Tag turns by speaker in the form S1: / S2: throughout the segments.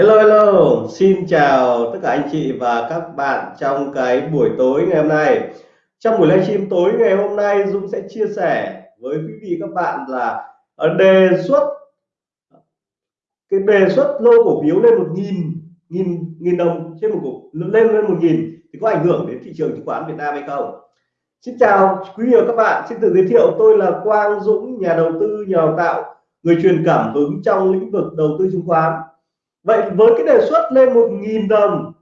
S1: Hello hello, xin chào tất cả anh chị và các bạn trong cái buổi tối ngày hôm nay. Trong buổi livestream tối ngày hôm nay Dũng sẽ chia sẻ với quý vị các bạn là ờ, đề xuất cái đề xuất lô cổ phiếu lên một nghìn nghìn nghìn đồng trên một cổ lên lên một nghìn thì có ảnh hưởng đến thị trường chứng khoán Việt Nam hay không? Xin chào quý vị và các bạn, xin tự giới thiệu tôi là Quang Dũng, nhà đầu tư, nhà đào tạo, người truyền cảm hứng trong lĩnh vực đầu tư chứng khoán vậy với cái đề xuất lên một nghìn đồng,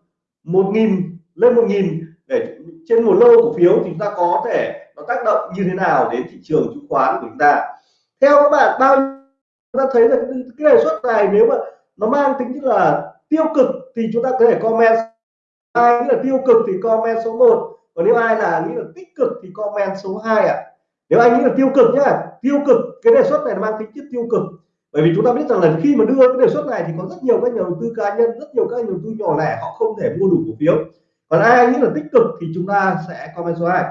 S1: một nghìn, lên một nghìn để trên một lô cổ phiếu thì chúng ta có thể nó tác động như thế nào đến thị trường chứng khoán của chúng ta? Theo các bạn, bao chúng ta thấy là cái đề xuất này nếu mà nó mang tính chất là tiêu cực thì chúng ta có thể comment. Ai nghĩ là tiêu cực thì comment số 1 còn nếu ai là nghĩ là tích cực thì comment số 2 ạ. À. nếu anh nghĩ là tiêu cực nhá, tiêu cực, cái đề xuất này nó mang tính chất tiêu cực bởi vì chúng ta biết rằng là khi mà đưa cái đề xuất này thì có rất nhiều các nhà đầu tư cá nhân, rất nhiều các nhà đầu tư nhỏ lẻ họ không thể mua đủ cổ phiếu. Còn ai nghĩ là tích cực thì chúng ta sẽ comment số 2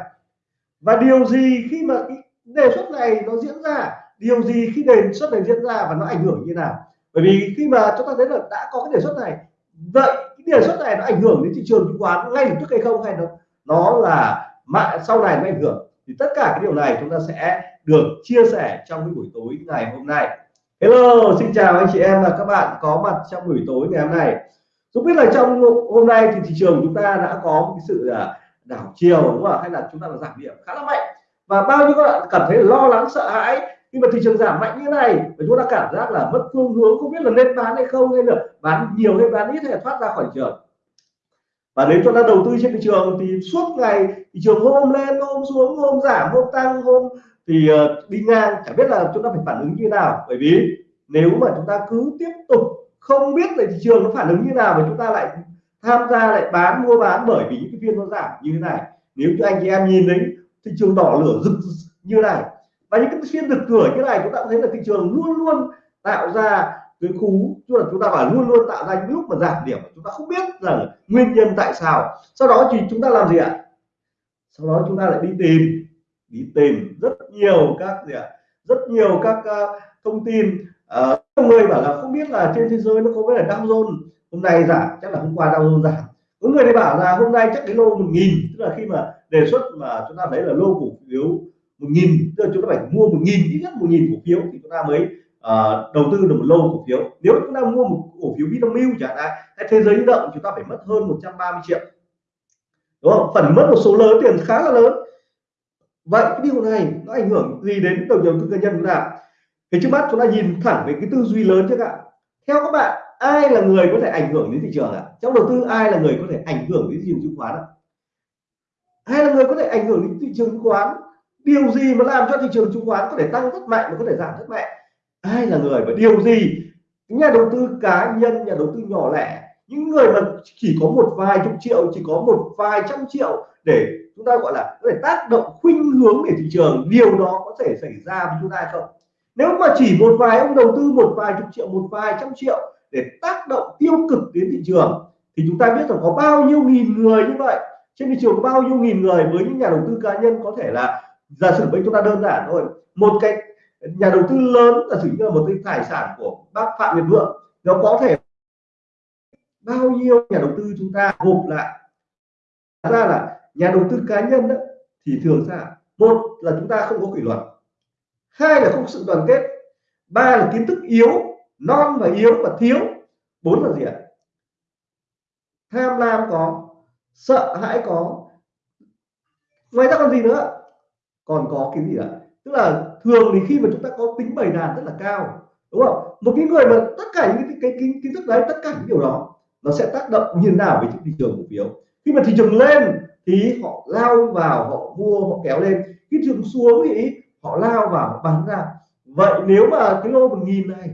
S1: và điều gì khi mà cái đề xuất này nó diễn ra? Điều gì khi đề xuất này diễn ra và nó ảnh hưởng như nào? Bởi vì khi mà chúng ta thấy là đã có cái đề xuất này, vậy cái đề xuất này nó ảnh hưởng đến thị trường chứng khoán ngay lập tức hay không? Hay nó nó là mạng sau này nó ảnh hưởng? Thì tất cả cái điều này chúng ta sẽ được chia sẻ trong cái buổi tối ngày hôm nay. Hello, xin chào anh chị em và các bạn có mặt trong buổi tối ngày hôm nay. Tôi biết là trong hôm nay thì thị trường chúng ta đã có một cái sự à, đảo chiều đúng không ạ, hay là chúng ta là giảm điểm khá là mạnh. Và bao nhiêu các bạn cảm thấy lo lắng sợ hãi khi mà thị trường giảm mạnh như này và chúng ta cảm giác là mất phương hướng không biết là nên bán hay không hay là bán nhiều hay bán ít hay là thoát ra khỏi trường. Và nếu chúng ta đầu tư trên thị trường thì suốt ngày thị trường hôm lên hôm xuống hôm giảm hôm tăng hôm thì uh, đi ngang chẳng biết là chúng ta phải phản ứng như nào. Bởi vì nếu mà chúng ta cứ tiếp tục không biết là thị trường nó phản ứng như nào và chúng ta lại tham gia lại bán mua bán bởi vì những cái phiên nó giảm như thế này. Nếu như anh chị em nhìn thấy thị trường đỏ lửa rực như này và những cái phiên rực cửa như này chúng ta thấy là thị trường luôn luôn tạo ra cái cú tức là chúng ta phải luôn luôn tạo ra những lúc mà giảm điểm chúng ta không biết là nguyên nhân tại sao. Sau đó thì chúng ta làm gì ạ? Sau đó chúng ta lại đi tìm đi tìm rất nhiều các gì ạ? Rất nhiều các uh, thông tin. Uh, người bảo là không biết là trên thế giới nó có cái là Dow Jones hôm nay giảm chắc là hôm qua Dow Jones giảm. Có người thì bảo là hôm nay chắc cái lô một nghìn tức là khi mà đề xuất mà chúng ta thấy là lô cổ phiếu một nghìn tức là chúng ta phải mua một nghìn ít nhất một nghìn cổ phiếu thì chúng ta mới uh, đầu tư được một lô cổ phiếu. Nếu chúng ta mua một cổ phiếu Vinamilk chẳng hạn hay thế giới di động chúng ta phải mất hơn 130 triệu. Đúng không? Phần mất một số lớn tiền khá là lớn vậy cái điều này nó ảnh hưởng gì đến đầu đầu tư cá nhân chúng ta? Thì trước mắt chúng ta nhìn thẳng về cái tư duy lớn trước ạ. Theo các bạn, ai là người có thể ảnh hưởng đến thị trường ạ? Trong đầu tư, ai là người có thể ảnh hưởng đến thị trường chứng khoán ạ? Ai là người có thể ảnh hưởng đến thị trường chứng khoán? Điều gì mà làm cho thị trường chứng khoán có thể tăng rất mạnh và có thể giảm rất mạnh? Ai là người và điều gì? Nhà đầu tư cá nhân, nhà đầu tư nhỏ lẻ những người mà chỉ có một vài chục triệu, chỉ có một vài trăm triệu để chúng ta gọi là có thể tác động khuynh hướng để thị trường, điều đó có thể xảy ra với chúng ta không? Nếu mà chỉ một vài ông đầu tư một vài chục triệu, một vài trăm triệu để tác động tiêu cực đến thị trường, thì chúng ta biết rằng có bao nhiêu nghìn người như vậy. Trên thị trường có bao nhiêu nghìn người với những nhà đầu tư cá nhân có thể là giả sử với chúng ta đơn giản thôi. Một cái nhà đầu tư lớn là sử như là một cái tài sản của bác phạm nhật vượng, nó có thể bao nhiêu nhà đầu tư chúng ta gộp lại? Ra là nhà đầu tư cá nhân đó, thì thường ra một là chúng ta không có kỷ luật hai là không có sự đoàn kết ba là kiến thức yếu non và yếu và thiếu bốn là gì ạ? Tham lam có sợ hãi có. Ngoài ra còn gì nữa? Còn có cái gì ạ? Tức là thường thì khi mà chúng ta có tính bày đàn rất là cao đúng không? Một cái người mà tất cả những cái, cái, cái kiến thức đấy tất cả những điều đó nó sẽ tác động như thế nào với thị trường cổ phiếu. Khi mà thị trường lên thì họ lao vào họ mua họ kéo lên. Khi thị trường xuống thì họ lao vào họ bán ra. Vậy nếu mà cái lô một nghìn này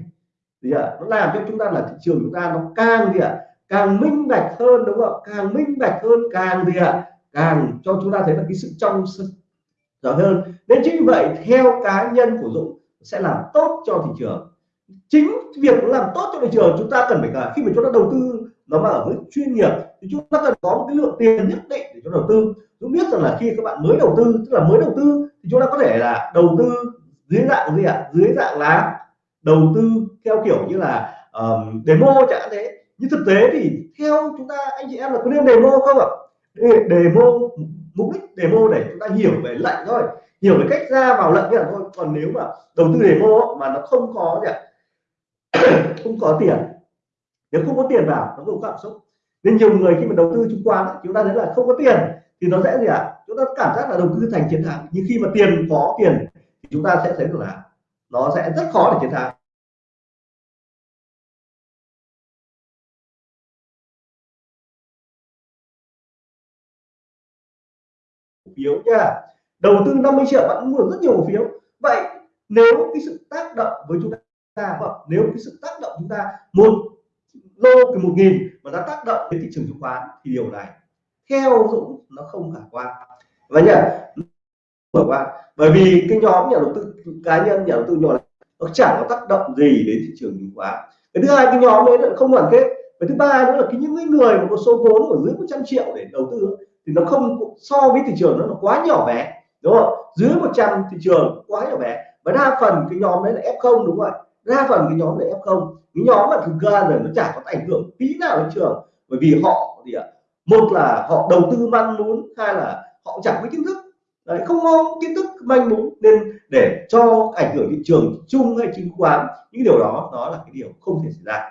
S1: thì à, nó làm cho chúng ta là thị trường chúng ta nó càng gì ạ à, càng minh bạch hơn đúng không càng minh bạch hơn càng gì ạ à, càng cho chúng ta thấy là cái sự trong rõ hơn. Nên chính vì vậy theo cá nhân của Dũng sẽ làm tốt cho thị trường. Chính việc làm tốt cho thị trường chúng ta cần phải cả khi mà chúng ta đầu tư nó mà ở mức chuyên nghiệp thì chúng ta cần có một cái lượng tiền nhất định để cho đầu tư. Chúng biết rằng là khi các bạn mới đầu tư tức là mới đầu tư thì chúng ta có thể là đầu tư dưới dạng gì ạ? Dưới dạng là đầu tư theo kiểu như là um, demo chẳng thế. Nhưng thực tế thì theo chúng ta anh chị em là có nên demo không ạ? Demo mục đích demo để chúng ta hiểu về lệnh thôi. Hiểu về cách ra vào lệnh là thôi. Còn nếu mà đầu tư demo mà nó không có gì không có tiền nếu không có tiền vào, nó không có cảm xúc. Nên nhiều người khi mà đầu tư chứng khoán chúng ta thấy là không có tiền, thì nó sẽ gì ạ? À? chúng ta cảm giác là đầu tư thành chiến thắng nhưng khi mà tiền có tiền, thì chúng ta sẽ thấy được là nó sẽ rất khó để chiến thắng phiếu nha. Đầu tư 50 triệu bạn mua rất nhiều cổ phiếu. Vậy nếu cái sự tác động với chúng ta vâng, nếu cái sự tác động chúng ta, một lô cái một nghìn mà nó tác động đến thị trường chứng khoán thì điều này theo Dũng nó không khả quan. Và nhỉ khả quan. Bởi vì cái nhóm nhà đầu tư, cá nhân, nhà đầu tư nhỏ nó chẳng có tác động gì đến thị trường chứng khoán. Cái thứ hai, cái nhóm đấy là không đoàn kết. Và thứ ba nữa là cái những người mà có số vốn ở dưới 100 triệu để đầu tư thì nó không so với thị trường nó là quá nhỏ bé, đúng không dưới 100 thị trường quá nhỏ bé. Và đa phần cái nhóm đấy là f0 đúng không ạ? Đa phần cái nhóm này f0 cái nhóm mà thực ra là nó chả có ảnh hưởng tí nào đến trường. Bởi vì họ gì ạ một là họ đầu tư manh muốn hai là họ chẳng có kiến thức. Đấy, không có kiến thức manh mún nên để cho ảnh hưởng thị trường chung hay chứng khoán những điều đó đó là cái điều không thể xảy ra.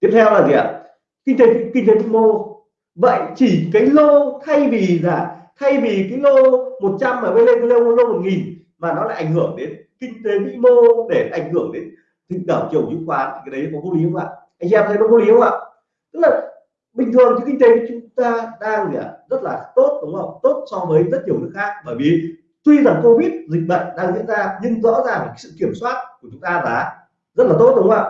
S1: Tiếp theo là gì ạ? Kinh tế kinh tế vĩ mô. Vậy chỉ cái lô thay vì là thay vì cái lô 100 mà lên cái lô lô một nghìn mà nó lại ảnh hưởng đến kinh tế vĩ mô để ảnh hưởng đến tình cảm chiều chứng khoán thì cái đấy có vô lý không ạ? Anh em thấy nó vô lý không ạ? Tức là bình thường thì kinh tế chúng ta đang gì rất là tốt đúng không? Tốt so với rất nhiều nước khác. Bởi vì tuy rằng covid dịch bệnh đang diễn ra nhưng rõ ràng sự kiểm soát của chúng ta là rất là tốt đúng không ạ?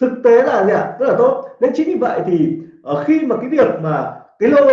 S1: Thực tế là gì ạ? Rất là tốt. Nên chính vì vậy thì ở khi mà cái việc mà cái lô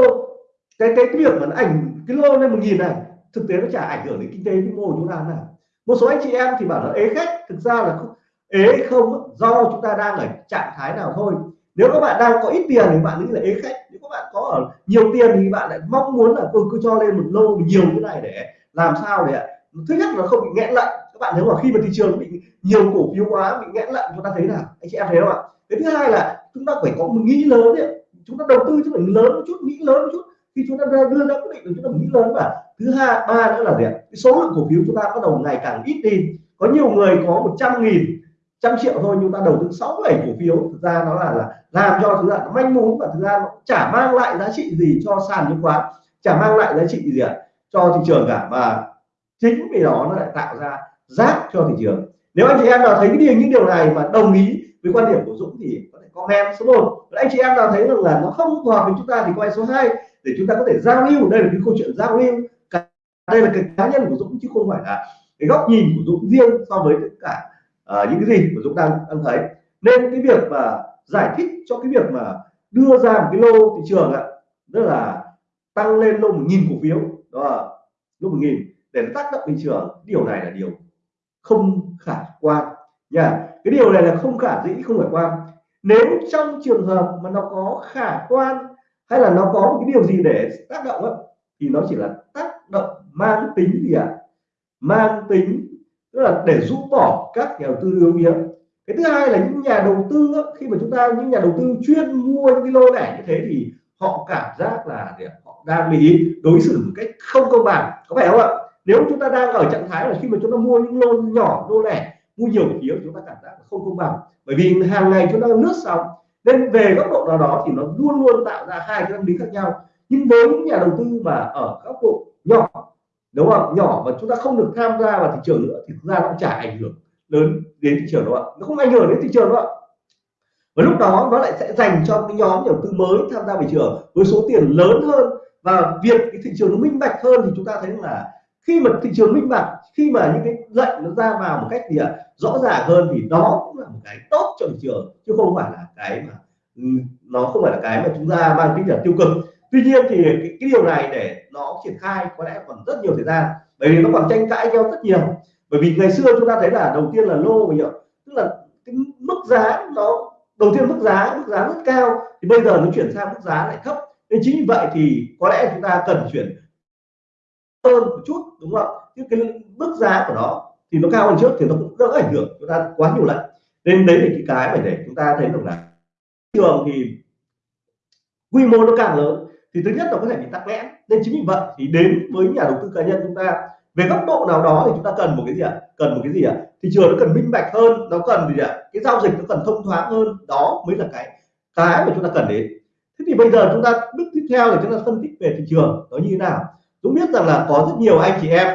S1: cái cái, cái việc mà nó ảnh cái lô lên một nghìn này thực tế nó chả ảnh hưởng đến kinh tế vĩ mô chúng ta nào. Một số anh chị em thì bảo là ế khách thực ra là không, ế không do chúng ta đang ở trạng thái nào thôi. Nếu các bạn đang có ít tiền thì bạn nghĩ là ế khách nếu các bạn có ở nhiều tiền thì bạn lại mong muốn là tôi cứ cho lên một lô nhiều cái này để làm sao để thứ nhất là không bị nghẽn lạnh các bạn nếu mà khi mà thị trường bị nhiều cổ phiếu quá bị nghẽn lạnh chúng ta thấy là anh chị em thấy không ạ? Cái thứ hai là chúng ta phải có một nghĩ lớn đấy chúng ta đầu tư chúng phải lớn một chút nghĩ lớn một chút khi chúng ta đưa ra quyết định chúng ta nghĩ lớn và thứ hai ba nữa là gì cái số lượng cổ phiếu chúng ta bắt đầu ngày càng ít đi. Có nhiều người có 100 nghìn trăm triệu thôi nhưng ta đầu tư sáu bảy cổ phiếu. Thực ra nó là, là làm cho thứ là manh mún và thứ ra nó chả mang lại giá trị gì cho sàn chứng khoán chả mang lại giá trị gì ạ? Cho thị trường cả. Và chính vì đó nó lại tạo ra rác cho thị trường. Nếu anh chị em nào thấy cái điều những điều này mà đồng ý với quan điểm của Dũng thì có thể comment số 1 anh chị em nào thấy rằng là nó không phù hợp với chúng ta thì quay số 2 để chúng ta có thể giao lưu. Đây là cái câu chuyện giao lưu. Đây là cái cá nhân của Dũng chứ không phải là cái góc nhìn của Dũng riêng so với tất cả uh, những cái gì của Dũng đang đang thấy. Nên cái việc mà giải thích cho cái việc mà đưa ra một cái lô thị trường ạ rất là tăng lên lô một nghìn cổ phiếu. Đó là lô một nghìn để tác động thị trường. Điều này là điều không khả quan nha. Cái điều này là không khả dĩ không khả quan. Nếu trong trường hợp mà nó có khả quan hay là nó có một cái điều gì để tác động ấy, thì nó chỉ là tác động mang tính gì ạ? À? mang tính tức là để rũ bỏ các nhà đầu tư yếu yếu cái thứ hai là những nhà đầu tư ấy, khi mà chúng ta những nhà đầu tư chuyên mua những cái lô lẻ như thế thì họ cảm giác là họ đang bị đối xử một cách không công bằng. Có phải không ạ? Nếu chúng ta đang ở trạng thái là khi mà chúng ta mua những lô nhỏ lô lẻ mua nhiều phiếu chúng ta cảm giác không công bằng. Bởi vì hàng ngày chúng ta lướt xong nên về góc độ nào đó thì nó luôn luôn tạo ra hai cái tâm lý khác nhau. Nhưng với những nhà đầu tư mà ở góc độ nhỏ, đúng không nhỏ và chúng ta không được tham gia vào thị trường nữa thì thực ra nó chả ảnh hưởng lớn đến thị trường đâu ạ. Nó không ảnh hưởng đến thị trường đâu ạ. Và lúc đó nó lại sẽ dành cho cái nhóm nhà đầu tư mới tham gia thị trường với số tiền lớn hơn và việc cái thị trường nó minh bạch hơn thì chúng ta thấy là khi mà thị trường minh bạch khi mà những cái lệnh nó ra vào một cách gì ạ à, rõ ràng hơn thì đó cũng là một cái tốt cho thị trường chứ không phải là cái mà ừ, nó không phải là cái mà chúng ta mang tính là tiêu cực. Tuy nhiên thì cái, cái điều này để nó triển khai có lẽ còn rất nhiều thời gian bởi vì nó còn tranh cãi nhau rất nhiều. Bởi vì ngày xưa chúng ta thấy là đầu tiên là lô nhiều tức là cái mức giá nó đầu tiên mức giá mức giá rất cao thì bây giờ nó chuyển sang mức giá lại thấp. Nên chính vì vậy thì có lẽ chúng ta cần chuyển hơn một chút đúng không chứ cái mức giá của nó thì nó cao hơn trước thì nó cũng đỡ ảnh hưởng, chúng ta quá nhiều lần. Nên đấy là cái cái mà để chúng ta thấy được là trường thì quy mô nó càng lớn thì thứ nhất là có thể bị tắc nghẽn. Nên chính vì vậy thì đến với nhà đầu tư cá nhân chúng ta, về góc độ nào đó thì chúng ta cần một cái gì ạ? Cần một cái gì ạ? Thị trường nó cần minh bạch hơn, nó cần gì ạ? Cái giao dịch nó cần thông thoáng hơn, đó mới là cái cái mà chúng ta cần đến. Thế thì bây giờ chúng ta bước tiếp theo là chúng ta phân tích về thị trường nó như thế nào? Dũng biết rằng là có rất nhiều anh chị em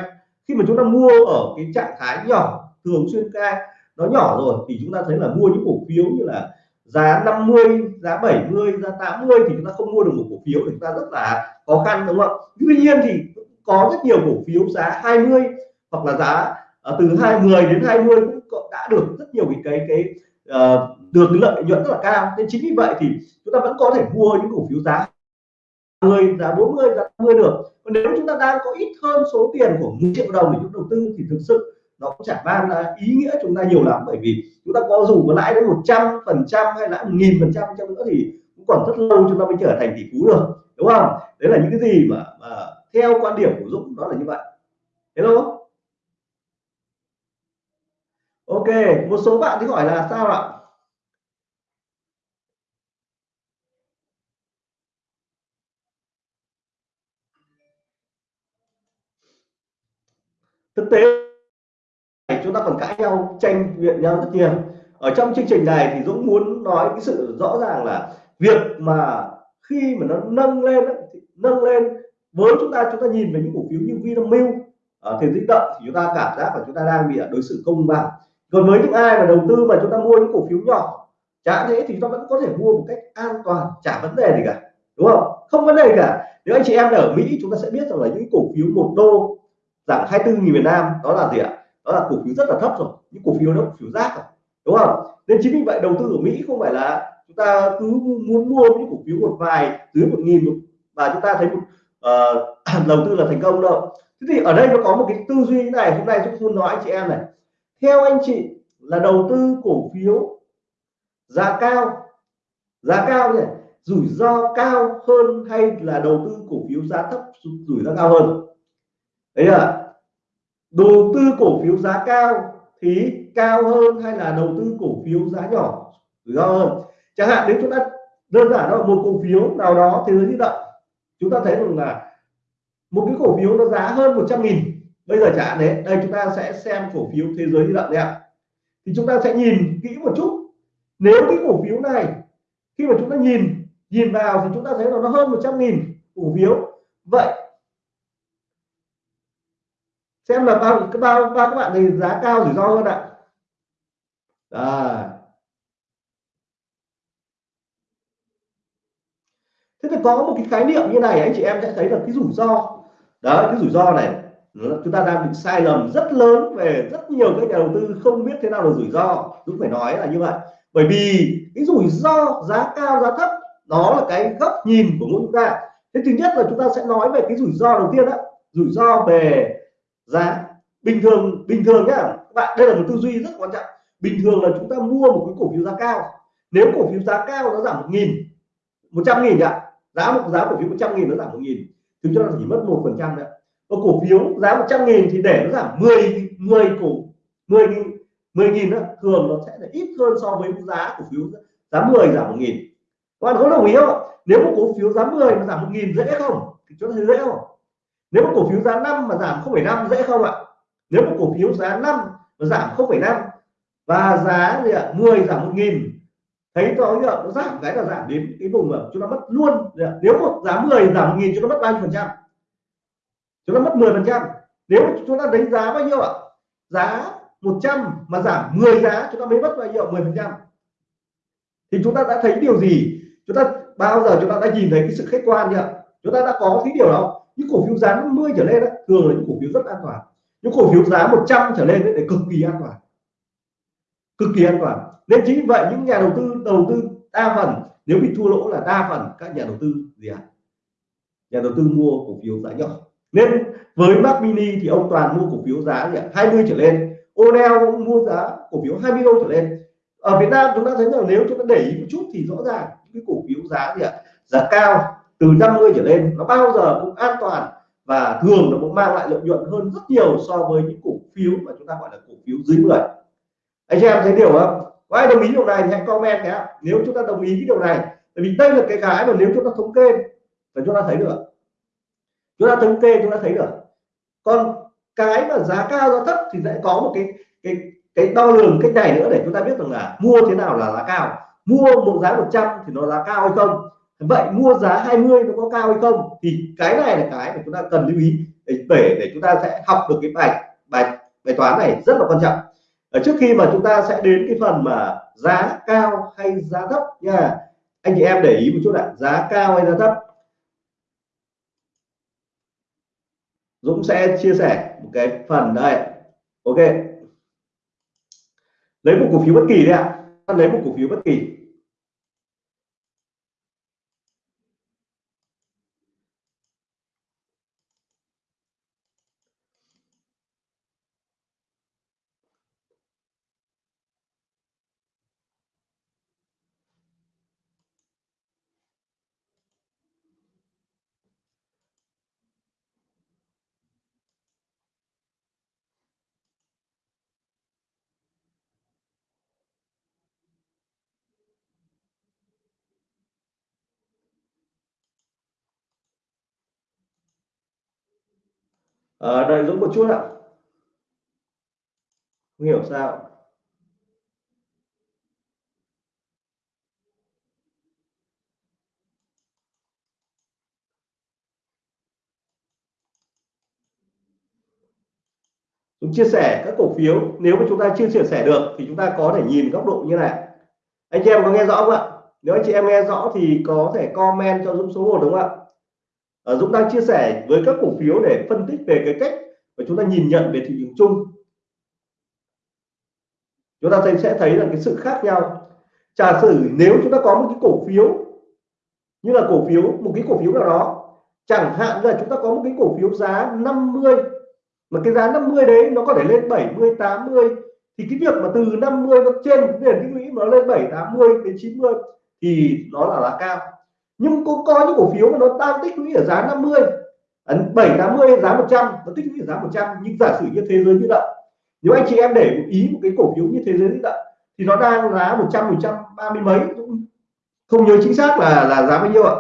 S1: khi mà chúng ta mua ở cái trạng thái nhỏ thường xuyên ca nó nhỏ rồi thì chúng ta thấy là mua những cổ phiếu như là giá 50 giá 70 giá 80 thì chúng ta không mua được một cổ phiếu thì chúng ta rất là khó khăn đúng không tuy nhiên thì có rất nhiều cổ phiếu giá 20 hoặc là giá uh, từ 20 đến 20 cũng đã được rất nhiều cái cái cái uh, được lợi nhuận rất là cao. Nên chính vì vậy thì chúng ta vẫn có thể mua những cổ phiếu giá 10 giá 40 giá 50 được. Còn nếu chúng ta đang có ít hơn số tiền của 1 triệu đồng để chúng đầu tư thì thực sự nó cũng chẳng mang là ý nghĩa chúng ta nhiều lắm. Bởi vì chúng ta có dù có lãi đến 100 phần trăm hay lãi một nghìn phần trăm chăng nữa thì cũng còn rất lâu chúng ta mới trở thành tỷ phú được. Đúng không? Đấy là những cái gì mà, mà theo quan điểm của Dũng đó là như vậy. Hello? Ok một số bạn thì hỏi là sao ạ? Thực tế chúng ta còn cãi nhau, tranh biện nhau rất nhiều. Ở trong chương trình này thì Dũng muốn nói cái sự rõ ràng là việc mà khi mà nó nâng lên nâng lên, với chúng ta chúng ta nhìn về những cổ phiếu như Vinamilk ở thì di động thì chúng ta cảm giác là chúng ta đang bị đối xử công bằng. Còn với những ai mà đầu tư mà chúng ta mua những cổ phiếu nhỏ, chả thế thì chúng ta vẫn có thể mua một cách an toàn, chả vấn đề gì cả, đúng không? Không vấn đề gì cả. Nếu anh chị em ở Mỹ, chúng ta sẽ biết rằng là những cổ phiếu một đô Dạ, giảm 24 nghìn Việt Nam đó là gì ạ? Đó là cổ phiếu rất là thấp rồi những cổ phiếu nó cổ phiếu rác rồi đúng không? Nên chính vì vậy đầu tư ở Mỹ không phải là chúng ta cứ muốn mua những cổ phiếu một vài dưới một nghìn và chúng ta thấy một uh, đầu tư là thành công đâu. Thế thì ở đây nó có một cái tư duy này hôm nay chúng tôi nói anh chị em này. Theo anh chị là đầu tư cổ phiếu giá cao giá cao nhỉ? Rủi ro cao hơn hay là đầu tư cổ phiếu giá thấp rủi ro cao hơn? Đấy là đầu tư cổ phiếu giá cao thì cao hơn hay là đầu tư cổ phiếu giá nhỏ? Rủi ro hơn. Chẳng hạn nếu chúng ta đơn giản là một cổ phiếu nào đó, thế giới di động, chúng ta thấy rằng là một cái cổ phiếu nó giá hơn 100 nghìn. Bây giờ chẳng hạn đấy, đây chúng ta sẽ xem cổ phiếu thế giới di động đấy ạ. Thì chúng ta sẽ nhìn kỹ một chút. Nếu cái cổ phiếu này, khi mà chúng ta nhìn nhìn vào thì chúng ta thấy là nó hơn 100 nghìn cổ phiếu. Vậy xem là bao các bao bao các bạn thì giá cao rủi ro hơn ạ. À. thế thì có một cái khái niệm như này, anh chị em sẽ thấy là cái rủi ro. Đó, cái rủi ro này chúng ta đang bị sai lầm rất lớn về rất nhiều các nhà đầu tư không biết thế nào là rủi ro. Đúng phải nói là như vậy. Bởi vì cái rủi ro giá cao, giá thấp, đó là cái góc nhìn của mỗi chúng ta. Thế thứ nhất là chúng ta sẽ nói về cái rủi ro đầu tiên đó rủi ro về giá. Bình thường bình thường nhá. Các bạn, đây là một tư duy rất quan trọng. Bình thường là chúng ta mua một cái cổ phiếu giá cao. Nếu cổ phiếu giá cao nó giảm một nghìn, một trăm nghìn ạ. Giá một, giá cổ phiếu một trăm nghìn nó giảm một nghìn. Thì chúng ta chỉ mất một phần trăm nữa và cổ phiếu giá 100 nghìn thì để nó giảm 10 10 cổ 10 nghìn 10 nghìn thường nó sẽ là ít hơn so với giá cổ phiếu giá 10 giảm 1 nghìn. Các bạn có đồng ý không nếu một cổ phiếu giá 10 mà giảm 1 nghìn dễ không? Thì chúng ta thấy dễ không? Nếu một cổ phiếu giá 5 mà giảm 0,5 dễ không ạ? Nếu một cổ phiếu giá 5 mà giảm 0,5 và giá gì ạ? 10 giảm 1 nghìn thấy to nó giảm cái là giảm đến cái vùng mà chúng ta mất luôn nếu một giá 10 giảm 1 nghìn chúng ta mất bao nhiêu phần trăm. Chúng ta mất 10 phần trăm. Nếu chúng ta đánh giá bao nhiêu ạ? Giá 100 mà giảm 10 giá chúng ta mới mất bao nhiêu? 10 phần trăm. Thì chúng ta đã thấy điều gì? Chúng ta bao giờ chúng ta đã nhìn thấy cái sự khách quan chưa chúng ta đã có cái điều đó những cổ phiếu giá 50 trở lên đó, thường là những cổ phiếu rất an toàn. Những cổ phiếu giá 100 trở lên đấy, để cực kỳ an toàn. Cực kỳ an toàn. Nên chính vì vậy những nhà đầu tư đầu tư đa phần nếu bị thua lỗ là đa phần các nhà đầu tư gì ạ? À? nhà đầu tư mua cổ phiếu giá nhỏ. Nên với Mac Mini thì ông toàn mua cổ phiếu giá gì ạ? 20 trở lên. Onel cũng mua giá cổ phiếu 20 đô trở lên. Ở Việt Nam chúng ta thấy rằng nếu chúng ta để ý một chút thì rõ ràng cái cổ phiếu giá gì ạ? Giá cao từ 50 trở lên, nó bao giờ cũng an toàn và thường nó cũng mang lại lợi nhuận hơn rất nhiều so với những cổ phiếu mà chúng ta gọi là cổ phiếu dưới 10 anh chị em thấy điều không? Có ai đồng ý điều này thì hãy comment nhé. Nếu chúng ta đồng ý cái điều này, tại vì đây là cái cái mà nếu chúng ta thống kê, là chúng ta thấy được. Chúng ta thống kê, chúng ta thấy được. Còn cái mà giá cao, giá thấp thì sẽ có một cái cái cái đo lường cách này nữa để chúng ta biết rằng là mua thế nào là giá cao. Mua một giá 100 thì nó giá cao hay không? Vậy mua giá 20 nó có cao hay không? Thì cái này là cái mà chúng ta cần lưu ý để để, để chúng ta sẽ học được cái bài bài bài toán này rất là quan trọng. Ở trước khi mà chúng ta sẽ đến cái phần mà giá cao hay giá thấp nha. Anh chị em để ý một chút ạ giá cao hay giá thấp? Dũng sẽ chia sẻ một cái phần đây. Ok. Lấy một cổ phiếu bất kỳ đấy ạ. Lấy một cổ phiếu bất kỳ. À, đợi Dũng một chút ạ. Không hiểu sao. Dũng chia sẻ các cổ phiếu. Nếu mà chúng ta chưa chia sẻ được thì chúng ta có thể nhìn góc độ như này. Anh chị em có nghe rõ không ạ? Nếu anh chị em nghe rõ thì có thể comment cho Dũng số 1 đúng không ạ? À, Dũng đang chia sẻ với các cổ phiếu để phân tích về cái cách mà chúng ta nhìn nhận về thị trường chung. Chúng ta thấy sẽ thấy là cái sự khác nhau. Giả sử nếu chúng ta có một cái cổ phiếu như là cổ phiếu một cái cổ phiếu nào đó chẳng hạn là chúng ta có một cái cổ phiếu giá 50 mà cái giá 50 đấy nó có thể lên 70 80 thì cái việc mà từ 50 nó trên nền tích lũy mà nó lên 7 80 đến 90 thì nó là là cao nhưng cũng có những cổ phiếu mà nó đang tích lũy ở giá 50 7 80 giá 100 nó tích lũy ở giá 100 nhưng giả sử như thế giới như vậy nếu anh chị em để một ý một cái cổ phiếu như thế giới như vậy thì nó đang giá 100 130 mấy cũng không? Nhớ chính xác là là giá bao nhiêu ạ.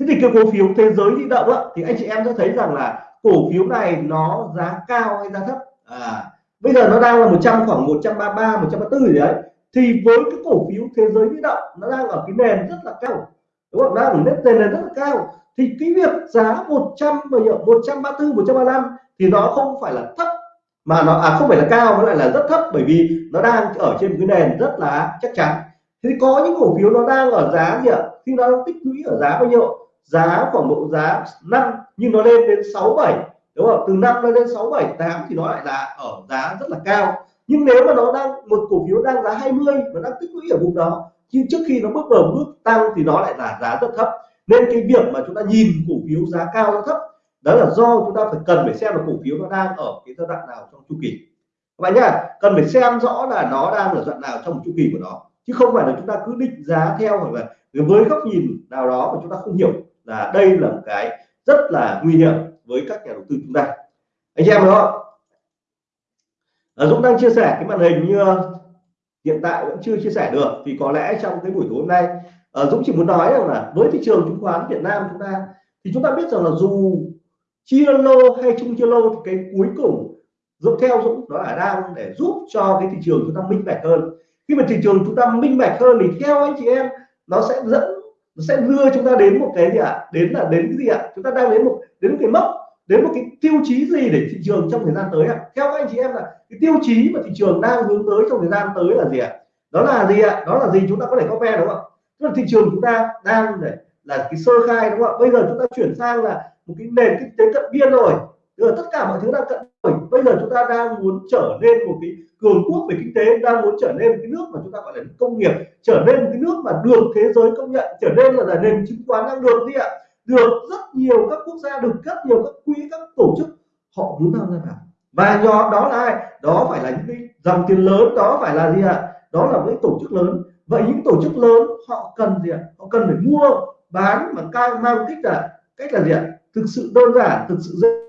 S1: Thế thì cái cổ phiếu thế giới di động á, thì anh chị em sẽ thấy rằng là cổ phiếu này nó giá cao hay giá thấp? À bây giờ nó đang là 100 khoảng 133 134 gì đấy. Thì với cái cổ phiếu thế giới di động nó đang ở cái nền rất là cao đúng không? Đang ở nền nền rất là cao. Thì cái việc giá 100 bao nhiêu 134 135 thì nó không phải là thấp. Mà nó à không phải là cao, nó lại là rất thấp bởi vì nó đang ở trên một cái nền rất là chắc chắn. Thì có những cổ phiếu nó đang ở giá gì ạ? Khi nó tích lũy ở giá bao nhiêu? Giá khoảng độ giá 5 nhưng nó lên đến 67 đúng không? Từ 5 nó lên 6 7 8 thì nó lại là ở giá rất là cao. Nhưng nếu mà nó đang, một cổ phiếu đang giá 20 và đang tích lũy ở vùng đó nhưng trước khi nó bước vào bước tăng thì nó lại là giá rất thấp. Nên cái việc mà chúng ta nhìn cổ phiếu giá cao giá thấp, đó là do chúng ta phải cần phải xem là cổ phiếu nó đang ở cái giai đoạn nào trong chu kỳ. Các bạn nhá, cần phải xem rõ là nó đang ở đoạn nào trong một chu kỳ của nó. Chứ không phải là chúng ta cứ định giá theo hoặc là với góc nhìn nào đó mà chúng ta không hiểu là đây là một cái rất là nguy hiểm với các nhà đầu tư chúng ta. Anh em đó Dũng đang chia sẻ cái màn hình như hiện tại vẫn chưa chia sẻ được thì có lẽ trong cái buổi tối hôm nay uh, Dũng chỉ muốn nói rằng là với thị trường chứng khoán Việt Nam chúng ta thì chúng ta biết rằng là dù chia lô hay chung chia lô thì cái cuối cùng dũng theo Dũng đó là đang để giúp cho cái thị trường chúng ta minh bạch hơn khi mà thị trường chúng ta minh bạch hơn thì theo anh chị em nó sẽ dẫn nó sẽ đưa chúng ta đến một cái gì ạ à? đến là đến cái gì ạ à? chúng ta đang đến một đến một cái mốc đến một cái tiêu chí gì để thị trường trong thời gian tới ạ? Theo các anh chị em là cái tiêu chí mà thị trường đang hướng tới trong thời gian tới là gì ạ? Đó là gì ạ? Đó là gì chúng ta có thể comment đúng không tức là thị trường chúng ta đang để là cái sơ khai đúng không ạ? Bây giờ chúng ta chuyển sang là một cái nền kinh tế cận biên rồi. Là tất cả mọi thứ đang cận rồi. Bây giờ chúng ta đang muốn trở nên một cái cường quốc về kinh tế đang muốn trở nên một cái nước mà chúng ta gọi là công nghiệp trở nên một cái nước mà được thế giới công nhận trở nên là, là nền chứng khoán đang được gì ạ được rất nhiều các quốc gia, được rất nhiều các quỹ, các tổ chức, họ muốn tham gia vào. Và nhóm đó là ai? Đó phải là những cái dòng tiền lớn, đó phải là gì ạ? Đó là những tổ chức lớn. Vậy những tổ chức lớn, họ cần gì ạ? Họ cần phải mua, bán mà cao mang cách là cách là gì ạ? Thực sự đơn giản, thực sự dễ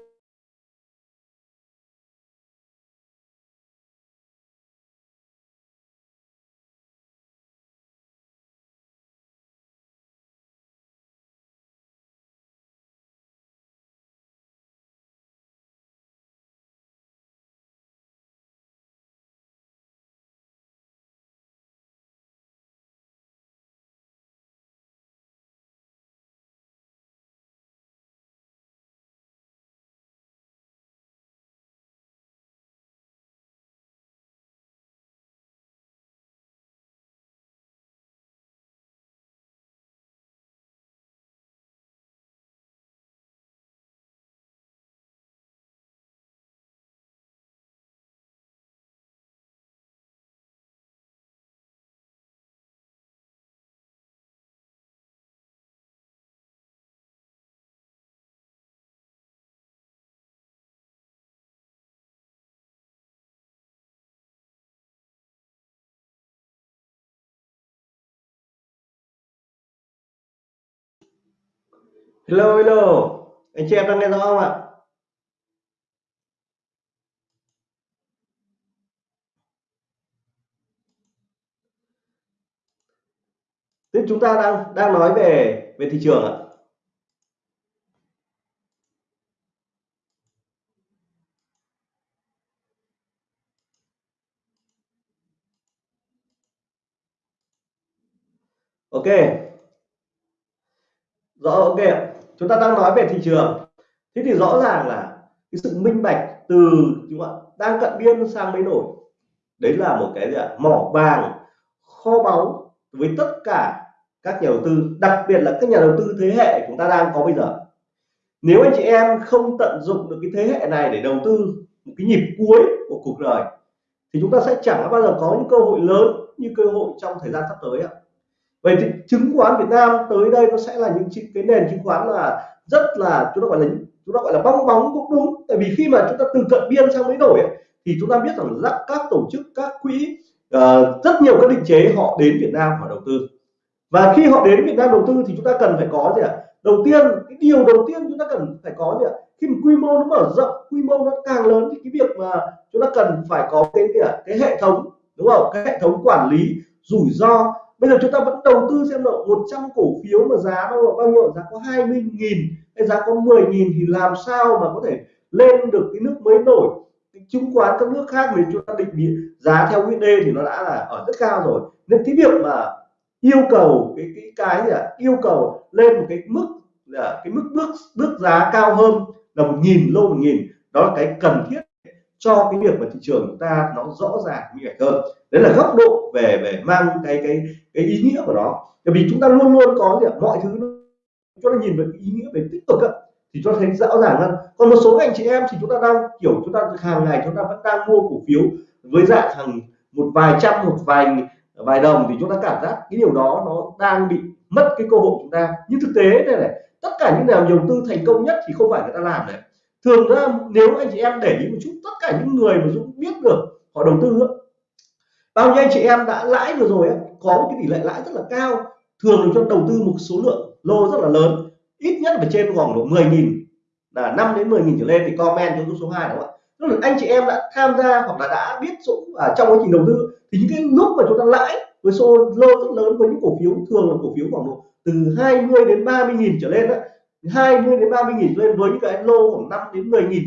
S1: hello hello. Anh chị em đang nghe rõ không ạ? Tiếp chúng ta đang đang nói về về thị trường ạ. Ok. Rõ, ok chúng ta đang nói về thị trường. Thế thì rõ ràng là cái sự minh bạch từ chúng ạ? Đang cận biên sang mới nổi. Đấy là một cái gì ạ? Mỏ vàng, kho báu với tất cả các nhà đầu tư, đặc biệt là các nhà đầu tư thế hệ chúng ta đang có bây giờ. Nếu anh chị em không tận dụng được cái thế hệ này để đầu tư một cái nhịp cuối của cuộc đời, thì chúng ta sẽ chẳng bao giờ có những cơ hội lớn như cơ hội trong thời gian sắp tới ạ vậy thì chứng khoán Việt Nam tới đây nó sẽ là những cái nền chứng khoán là rất là chúng ta gọi là chúng ta gọi là bong bóng cũng đúng. Tại vì khi mà chúng ta từ cận biên sang mới nổi ấy, thì chúng ta biết rằng là các tổ chức các quỹ uh, rất nhiều các định chế họ đến Việt Nam họ đầu tư. Và khi họ đến Việt Nam đầu tư thì chúng ta cần phải có gì ạ? Đầu tiên cái điều đầu tiên chúng ta cần phải có gì ạ? Khi mà quy mô nó mở rộng quy mô nó càng lớn thì cái việc mà chúng ta cần phải có cái gì ạ? Cái hệ thống đúng không? Cái hệ thống quản lý rủi ro bây giờ chúng ta vẫn đầu tư xem độ 100 cổ phiếu mà giá nó là bao nhiêu? Giá có 20 nghìn hay giá có 10 nghìn thì làm sao mà có thể lên được cái nước mới nổi? Cái chứng khoán các nước khác thì chúng ta định giá theo USD thì nó đã là ở rất cao rồi. Nên cái việc mà yêu cầu cái cái cái gì à? yêu cầu lên một cái mức là cái mức bước bước giá cao hơn là một nghìn lô một nghìn, đó là cái cần thiết cho cái việc mà thị trường chúng ta nó rõ ràng minh bạch hơn. Đấy là góc độ về về mang cái cái cái ý nghĩa của nó. Bởi vì chúng ta luôn luôn có gì mọi thứ chúng ta nhìn về ý nghĩa về tích cực ấy, thì cho thấy rõ ràng hơn. Còn một số anh chị em thì chúng ta đang kiểu chúng ta hàng ngày chúng ta vẫn đang mua cổ phiếu với dạng hàng một vài trăm một vài vài đồng thì chúng ta cảm giác cái điều đó nó đang bị mất cái cơ hội chúng ta. Nhưng thực tế đây này tất cả những nào đầu tư thành công nhất thì không phải người ta làm đấy thường ra nếu anh chị em để ý một chút, tất cả những người mà Dũng biết được, họ đầu tư bao nhiêu anh chị em đã lãi vừa rồi có một cái tỷ lệ lãi rất là cao, thường cho đầu tư một số lượng lô rất là lớn, ít nhất phải trên khoảng độ 10.000 là 5 đến 10.000 trở lên, thì comment cho số 2 đúng không ạ. Tức là anh chị em đã tham gia hoặc là đã biết Dũng ở trong quá trình đầu tư, thì những cái lúc mà chúng ta lãi với số lô rất lớn với những cổ phiếu, thường là cổ phiếu khoảng độ từ 20 đến 30 nghìn trở lên đó 20 đến 30 nghìn lên với những cái lô khoảng 5 đến 10 nghìn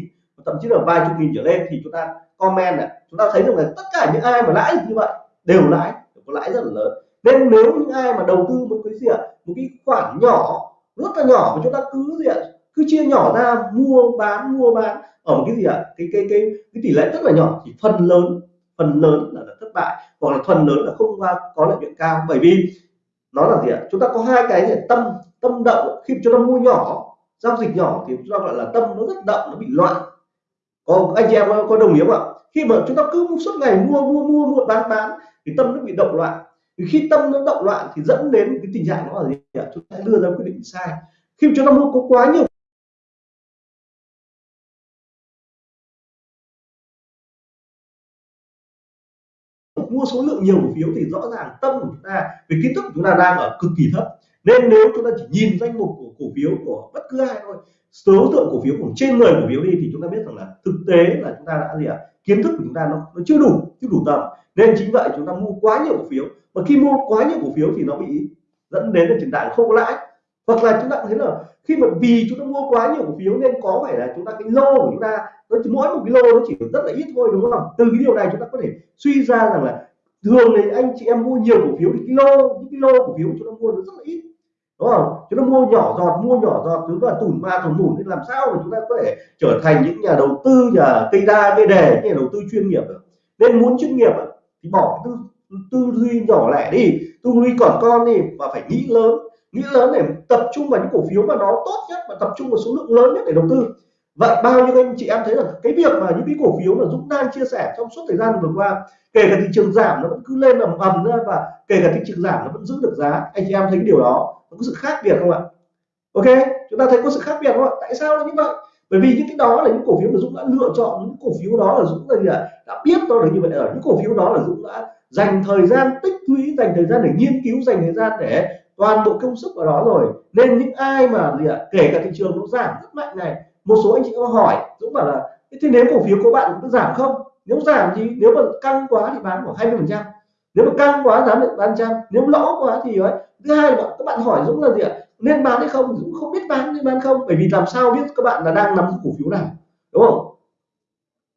S1: thậm chí là vài chục nghìn trở lên thì chúng ta comment này chúng ta thấy rằng là tất cả những ai mà lãi như vậy đều lãi có lãi rất là lớn. Nên nếu những ai mà đầu tư một cái gì ạ một cái khoản nhỏ rất là nhỏ mà chúng ta cứ gì ạ cứ chia nhỏ ra mua bán mua bán ở một cái gì ạ cái cái cái cái tỷ lệ rất là nhỏ thì phần lớn phần lớn là, là thất bại hoặc là phần lớn là không có lợi nhuận cao. Bởi vì nó là gì ạ chúng ta có hai cái gì tâm tâm động khi chúng ta mua nhỏ giao dịch nhỏ thì chúng ta gọi là tâm nó rất động nó bị loạn. Có anh chị em có, có đồng ý không ạ? Khi mà chúng ta cứ suốt ngày mua mua mua mua bán bán thì tâm nó bị động loạn. Thì khi tâm nó động loạn thì dẫn đến cái tình trạng nó là gì ạ? Chúng ta đưa ra quyết định sai. Khi chúng ta mua có quá nhiều mua số lượng nhiều cổ phiếu thì rõ ràng tâm của chúng ta về kiến thức của chúng ta đang ở cực kỳ thấp nên nếu chúng ta chỉ nhìn danh mục của cổ phiếu của bất cứ ai thôi số lượng cổ phiếu của trên 10 cổ phiếu đi thì chúng ta biết rằng là thực tế là chúng ta đã gì ạ? À? kiến thức của chúng ta nó, nó chưa đủ chưa đủ tầm. Nên chính vậy chúng ta mua quá nhiều cổ phiếu. Và khi mua quá nhiều cổ phiếu thì nó bị dẫn đến là tình trạng không có lãi. Hoặc là chúng ta thấy là khi mà vì chúng ta mua quá nhiều cổ phiếu nên có phải là chúng ta cái lô của chúng ta nó chỉ mỗi một cái lô nó chỉ rất là ít thôi đúng không? Từ cái điều này chúng ta có thể suy ra rằng là thường thì anh chị em mua nhiều cổ phiếu thì cái lô những cái lô cổ phiếu chúng ta mua nó rất là ít đúng không? Chúng ta mua nhỏ giọt, mua nhỏ giọt chúng ta tủn ma tủn mủn thì làm sao mà chúng ta có thể trở thành những nhà đầu tư nhà cây đa, cây đề những nhà đầu tư chuyên nghiệp được? Nên muốn chuyên nghiệp thì bỏ tư tư duy nhỏ lẻ đi. Tư duy còn con đi và phải nghĩ lớn. Nghĩ lớn để tập trung vào những cổ phiếu mà nó tốt nhất và tập trung vào số lượng lớn nhất để đầu tư. Vậy bao nhiêu anh chị em thấy là cái việc mà những cái cổ phiếu mà Dũng đang chia sẻ trong suốt thời gian vừa qua, kể cả thị trường giảm nó vẫn cứ lên ầm ầm ra và kể cả thị trường giảm nó vẫn giữ được giá. Anh chị em thấy cái điều đó có sự khác biệt không ạ? Ok, chúng ta thấy có sự khác biệt không ạ? Tại sao là như vậy? Bởi vì những cái đó là những cổ phiếu mà Dũng đã lựa chọn, những cổ phiếu đó là Dũng là gì ạ? Đã biết nó là như vậy ở. Những cổ phiếu đó là Dũng đã dành thời gian tích lũy, dành thời gian để nghiên cứu, dành thời gian để toàn bộ công sức vào đó rồi. Nên những ai mà gì ạ? Kể cả thị trường nó giảm rất mạnh này. Một số anh chị có hỏi, Dũng bảo là, thế nếu cổ phiếu của bạn có giảm không? Nếu giảm thì nếu mà căng quá thì bán khoảng 20 phần trăm. Nếu mà căng quá giảm được bán trăm. Nếu lỗ quá thì ấy thứ hai là các bạn hỏi Dũng là gì ạ? Nên bán hay không? Dũng không biết bán nên bán không. Bởi vì làm sao biết các bạn là đang nắm giữ cổ phiếu nào? Đúng không?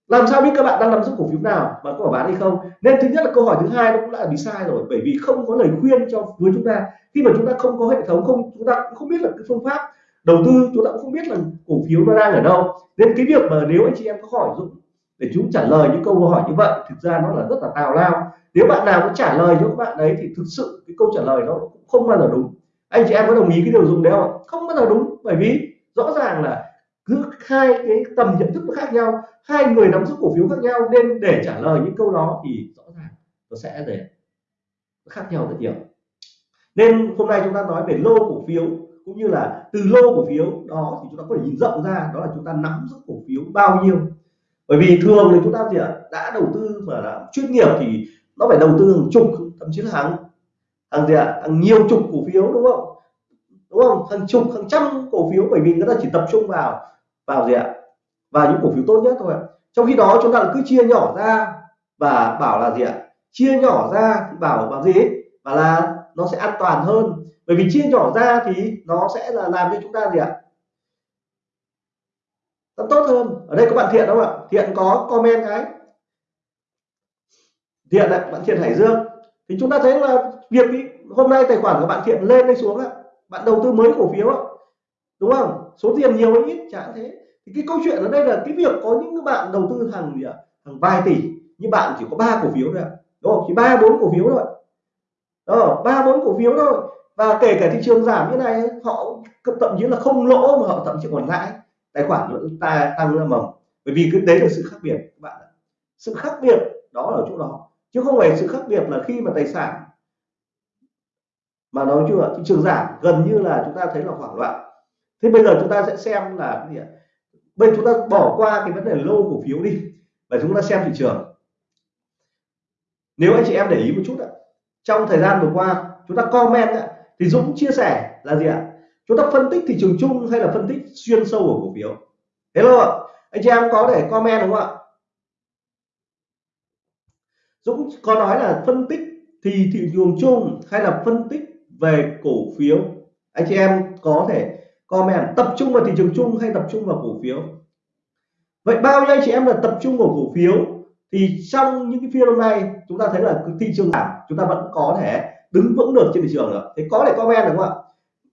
S1: Làm sao biết các bạn đang nắm giữ cổ phiếu nào mà có bán hay không? Nên thứ nhất là câu hỏi thứ hai nó cũng đã bị sai rồi. Bởi vì không có lời khuyên cho với chúng ta. Khi mà chúng ta không có hệ thống, không, chúng ta cũng không biết là cái phương pháp đầu tư, chúng ta cũng không biết là cổ phiếu nó đang ở đâu. Nên cái việc mà nếu anh chị em có hỏi Dũng để chúng trả lời những câu hỏi như vậy, thực ra nó là rất là tào lao. Nếu bạn nào có trả lời cho các bạn đấy thì thực sự cái câu trả lời nó cũng không bao giờ đúng. Anh chị em có đồng ý cái điều dùng đấy không không bao giờ đúng, bởi vì rõ ràng là cứ hai cái tầm nhận thức nó khác nhau, hai người nắm giữ cổ phiếu khác nhau, nên để trả lời những câu đó thì rõ ràng nó sẽ để khác nhau rất nhiều. Nên hôm nay chúng ta nói về lô cổ phiếu cũng như là từ lô cổ phiếu đó thì chúng ta có thể nhìn rộng ra đó là chúng ta nắm giữ cổ phiếu bao nhiêu bởi vì thường thì chúng ta gì ạ? Đã đầu tư mà là chuyên nghiệp thì nó phải đầu tư hàng chục, thậm chí là hàng hàng gì ạ? Hàng nhiều chục cổ phiếu, đúng không? Đúng không? Hàng chục, hàng trăm cổ phiếu, bởi vì người ta chỉ tập trung vào vào gì ạ? Vào những cổ phiếu tốt nhất thôi trong khi đó chúng ta cứ chia nhỏ ra và bảo là gì ạ? Chia nhỏ ra thì bảo bảo gì? Và là nó sẽ an toàn hơn. Bởi vì chia nhỏ ra thì nó sẽ là làm cho chúng ta gì ạ? Nó tốt hơn. Ở đây có bạn thiện không ạ? Thiện có comment cái. Thiện ạ, bạn thiện hải dương. Thì chúng ta thấy là việc ý, hôm nay tài khoản của bạn thiện lên hay xuống ạ? Bạn đầu tư mới cổ phiếu ạ. Đúng không? Số tiền nhiều hay ít chẳng thế. Thì cái câu chuyện ở đây là cái việc có những bạn đầu tư hàng gì ạ? Hàng vài tỷ. Nhưng bạn chỉ có ba cổ phiếu thôi ạ. Đúng không? Chỉ ba bốn cổ phiếu thôi. Đó ba bốn cổ phiếu thôi. Và kể cả thị trường giảm như này họ thậm chí là không lỗ mà họ thậm chí còn lãi tài khoản nó ta tăng ra mầm. Bởi vì cái đấy là sự khác biệt, các bạn sự khác biệt đó ở chỗ đó. Chứ không phải sự khác biệt là khi mà tài sản mà nói chung là thị trường giảm, gần như là chúng ta thấy là hoảng loạn. Thế bây giờ chúng ta sẽ xem là cái gì ạ? Bây chúng ta bỏ qua cái vấn đề lô cổ phiếu đi và chúng ta xem thị trường. Nếu anh chị em để ý một chút ạ, trong thời gian vừa qua, chúng ta comment ạ, thì Dũng chia sẻ là gì ạ? Chúng ta phân tích thị trường chung hay là phân tích xuyên sâu của cổ phiếu? Hello ạ, anh chị em có để comment đúng không ạ? Dũng có nói là phân tích thì thị trường chung hay là phân tích về cổ phiếu? Anh chị em có thể comment, tập trung vào thị trường chung hay tập trung vào cổ phiếu? Vậy bao nhiêu anh chị em là tập trung vào cổ phiếu? Thì trong những cái phiên hôm nay, chúng ta thấy là thị trường giảm, chúng ta vẫn có thể đứng vững được trên thị trường được thì có thể comment được không ạ?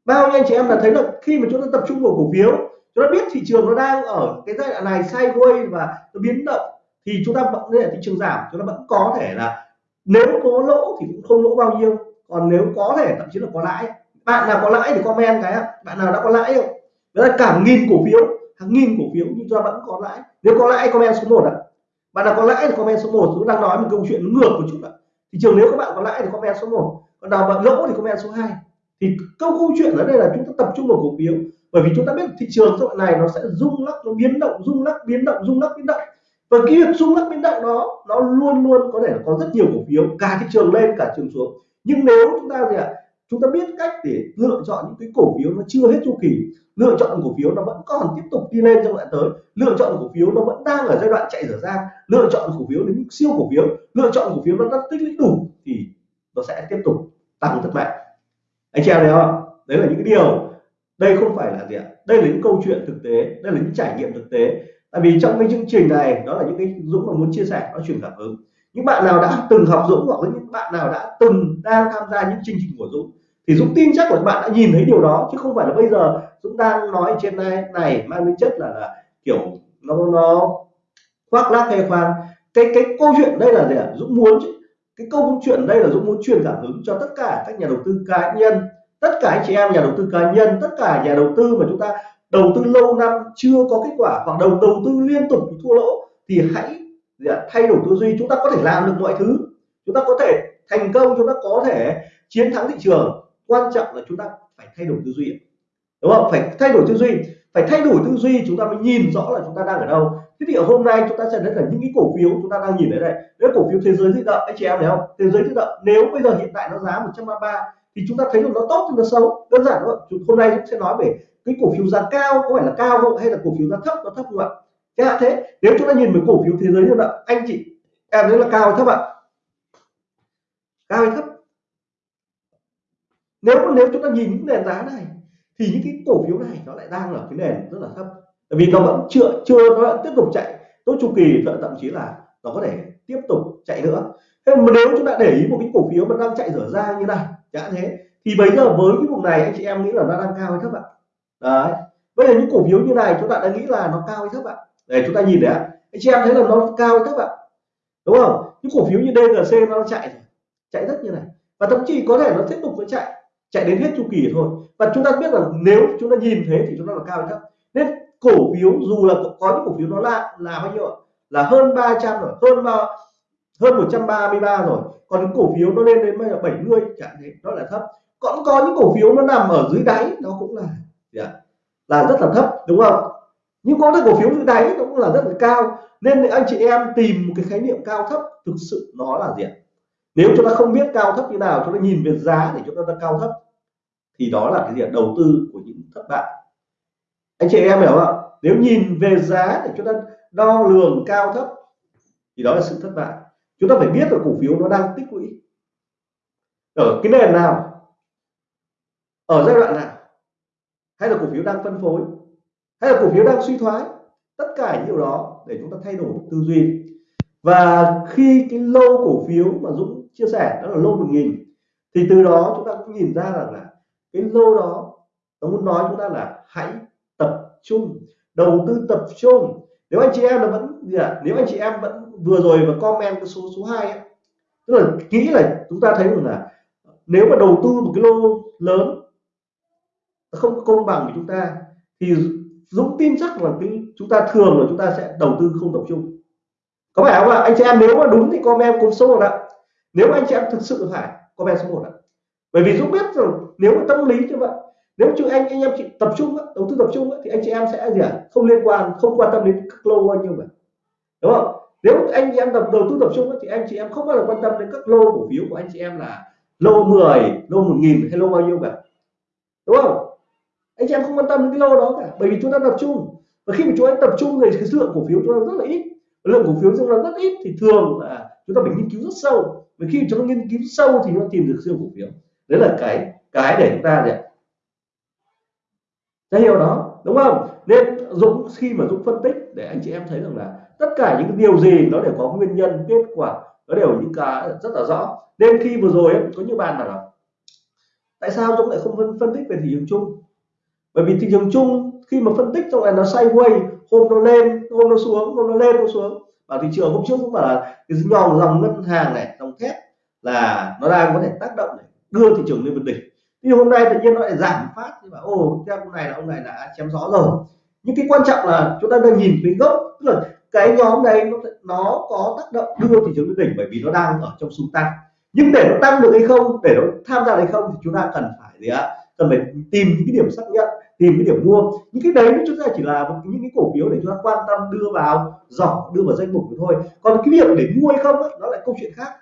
S1: Bao nhiêu anh chị em là thấy là khi mà chúng ta tập trung vào cổ phiếu, chúng ta biết thị trường nó đang ở cái giai đoạn này sideways và nó biến động, thì chúng ta vẫn là thị trường giảm, chúng ta vẫn có thể là nếu có lỗ thì cũng không lỗ bao nhiêu, còn nếu có thể thậm chí là có lãi. Bạn nào có lãi thì comment cái bạn nào đã có lãi không? Đó là cả nghìn cổ phiếu, hàng nghìn cổ phiếu nhưng chúng ta vẫn có lãi. Nếu có lãi, comment số 1 ạ. Bạn nào có lãi thì comment số 1 chúng đang nói một câu chuyện ngược một chút ạ. Thị trường nếu các bạn có lãi thì comment số 1 còn nào bạn lỗ thì comment số 2 thì câu câu chuyện ở đây là chúng ta tập trung vào cổ phiếu. Bởi vì chúng ta biết thị trường giai đoạn này nó sẽ rung lắc, nó biến động, rung lắc, biến động, rung lắc, biến động. Và cái việc rung lắc, biến động đó, nó luôn luôn có thể là có rất nhiều cổ phiếu, cả thị trường lên, cả trường xuống. Nhưng nếu chúng ta gì ạ? Chúng ta biết cách để lựa chọn những cái cổ phiếu nó chưa hết chu kỳ, lựa chọn cổ phiếu nó vẫn còn tiếp tục đi lên trong đoạn tới, lựa chọn cổ phiếu nó vẫn đang ở giai đoạn chạy dở dang, lựa chọn cổ phiếu đến siêu cổ phiếu, lựa chọn cổ phiếu nó đã tích lũy đủ thì nó sẽ tiếp tục tăng rất mạnh anh chị em thấy không đấy là những cái điều đây không phải là gì ạ? Đây là những câu chuyện thực tế đây là những trải nghiệm thực tế. Tại vì trong cái chương trình này đó là những cái dũng mà muốn chia sẻ nó truyền cảm hứng. Những bạn nào đã từng học dũng hoặc là những bạn nào đã từng đang tham gia những chương trình của dũng thì dũng tin chắc là các bạn đã nhìn thấy điều đó chứ không phải là bây giờ dũng đang nói trên này này mang tính chất là, là kiểu nó nó khoác lác hay khoan cái cái câu chuyện đây là gì ạ? Dũng muốn cái câu chuyện đây là dũng muốn truyền cảm hứng cho tất cả các nhà đầu tư cá nhân, tất cả anh chị em nhà đầu tư cá nhân, tất cả nhà đầu tư mà chúng ta đầu tư lâu năm chưa có kết quả hoặc đầu đầu tư liên tục thì thua lỗ thì hãy thay đổi tư duy. Chúng ta có thể làm được mọi thứ. Chúng ta có thể thành công, chúng ta có thể chiến thắng thị trường. Quan trọng là chúng ta phải thay đổi tư duy đúng không? Phải thay đổi tư duy. Phải thay đổi tư duy, chúng ta mới nhìn rõ là chúng ta đang ở đâu thế thì ở hôm nay chúng ta sẽ thấy là những cái cổ phiếu chúng ta đang nhìn ở đây. Đấy cổ phiếu thế giới di động anh chị em thấy không? Thế giới di động nếu bây giờ hiện tại nó giá 133 thì chúng ta thấy là nó tốt thì nó xấu. Đơn giản thôi hôm nay chúng sẽ nói về cái cổ phiếu giá cao, có phải là cao không? Hay là cổ phiếu giá thấp, nó thấp không ạ? Thế hạn thế nếu chúng ta nhìn về cổ phiếu thế giới như vậy anh chị em thấy là cao hay thấp ạ? Cao hay thấp? Nếu nếu chúng ta nhìn những nền giá này thì những cái cổ phiếu này nó lại đang ở cái nền rất là thấp vì nó vẫn chưa chưa, nó vẫn tiếp tục chạy. Tốt chu kỳ, thậm chí là nó có thể tiếp tục chạy nữa. Thế mà nếu chúng ta để ý một cái cổ phiếu mà đang chạy dở ra như này, chẳng thế, thì bây giờ với cái vùng này, anh chị em nghĩ là nó đang cao hay thấp ạ? Đấy. Bây giờ những cổ phiếu như này, chúng ta đã nghĩ là nó cao hay thấp ạ? Để chúng ta nhìn đấy ạ. Anh chị em thấy là nó cao hay thấp ạ? Đúng không? Những cổ phiếu như DGC nó chạy rồi, chạy rất như này. Và thậm chí có thể nó tiếp tục nó chạy chạy đến hết chu kỳ thôi. Và chúng ta biết rằng nếu chúng ta nhìn thế thì chúng ta là cao hay thấp. Nên cổ phiếu dù là có những cổ phiếu nó là là bao nhiêu ạ? Là hơn 300 rồi hơn ba hơn 133 rồi. Còn những cổ phiếu nó lên đến bây giờ 70 chẳng thế nó là thấp. Còn có những cổ phiếu nó nằm ở dưới đáy nó cũng là yeah, là rất là thấp đúng không? Nhưng có những cổ phiếu dưới đáy nó cũng là rất là cao. Nên anh chị em tìm một cái khái niệm cao thấp thực sự nó là gì ạ? Nếu chúng ta không biết cao thấp như nào chúng ta nhìn về giá để chúng ta cao thấp thì đó là cái gì đầu tư của những thất bại anh chị em hiểu không nếu nhìn về giá để chúng ta đo lường cao thấp, thì đó là sự thất bại. Chúng ta phải biết là cổ phiếu nó đang tích lũy. Ở cái nền nào? Ở giai đoạn nào? Hay là cổ phiếu đang phân phối? Hay là cổ phiếu đang suy thoái? Tất cả những điều đó để chúng ta thay đổi tư duy. Và khi cái lô cổ phiếu mà Dũng chia sẻ, đó là lô 1000 thì từ đó chúng ta cũng nhìn ra rằng là cái lô đó, nó muốn nói chúng ta là hãy trung đầu tư tập trung. Nếu anh chị em là vẫn gì à, nếu anh chị em vẫn vừa rồi và comment cái số số 2 tức là kỹ là chúng ta thấy rằng là nếu mà đầu tư một cái lô lớn không công bằng với chúng ta thì Dũng tin chắc là cái chúng ta thường là chúng ta sẽ đầu tư không tập trung. Có phải không ạ? Anh chị em nếu mà đúng thì comment cùng số một ạ. Nếu anh chị em thực sự phải comment số một ạ. Bởi vì Dũng biết rồi nếu mà tâm lý như vậy nếu chứ anh anh em chị tập trung đầu tư tập trung thì anh chị em sẽ gì ạ không liên quan, không quan tâm đến các lô bao nhiêu cả đúng không? Nếu anh chị em tập, đầu tư tập trung thì anh chị em không bao giờ quan tâm đến các lô cổ phiếu của anh chị em là lô 10 lô 1000 hay lô bao nhiêu cả. Đúng không? Anh chị em không quan tâm đến cái lô đó cả, bởi vì chúng ta tập trung. Và khi mà chúng ta tập trung thì cái lượng cổ phiếu chúng ta rất là ít. Lượng cổ phiếu chúng ta rất ít thì thường là chúng ta phải nghiên cứu rất sâu. Và khi chúng ta nghiên cứu sâu thì nó tìm được siêu cổ phiếu. Đấy là cái cái để chúng ta để hiểu đó đúng không? Nên Dũng khi mà Dũng phân tích để anh chị em thấy rằng là tất cả những điều gì nó đều có nguyên nhân kết quả nó đều những cái rất là rõ. Nên khi vừa rồi ấy, có những bạn bảo là tại sao Dũng lại không phân, phân tích về thị trường chung? Bởi vì thị trường chung khi mà phân tích trong này nó sideways hôm nó lên hôm nó xuống hôm nó lên hôm xuống. Và thị trường hôm trước cũng bảo là cái dòng dòng ngân hàng này dòng thép là nó đang có thể tác động để đưa thị trường lên vượt đỉnh thì hôm nay tự nhiên nó lại giảm phát thì bảo ô theo ông này là ông này đã chém gió rồi. Nhưng cái quan trọng là chúng ta đang nhìn cái gốc tức là cái nhóm này nó nó có tác động đưa thị trường lên đỉnh bởi vì nó đang ở trong xu tăng. Nhưng để nó tăng được hay không để nó tham gia hay không thì chúng ta cần phải gì ạ? Cần phải tìm những cái điểm xác nhận tìm cái điểm mua. Những cái đấy chúng ta chỉ là một những cái cổ phiếu để chúng ta quan tâm đưa vào giỏ đưa vào danh mục thôi. Còn cái việc để mua hay không ấy, nó lại câu chuyện khác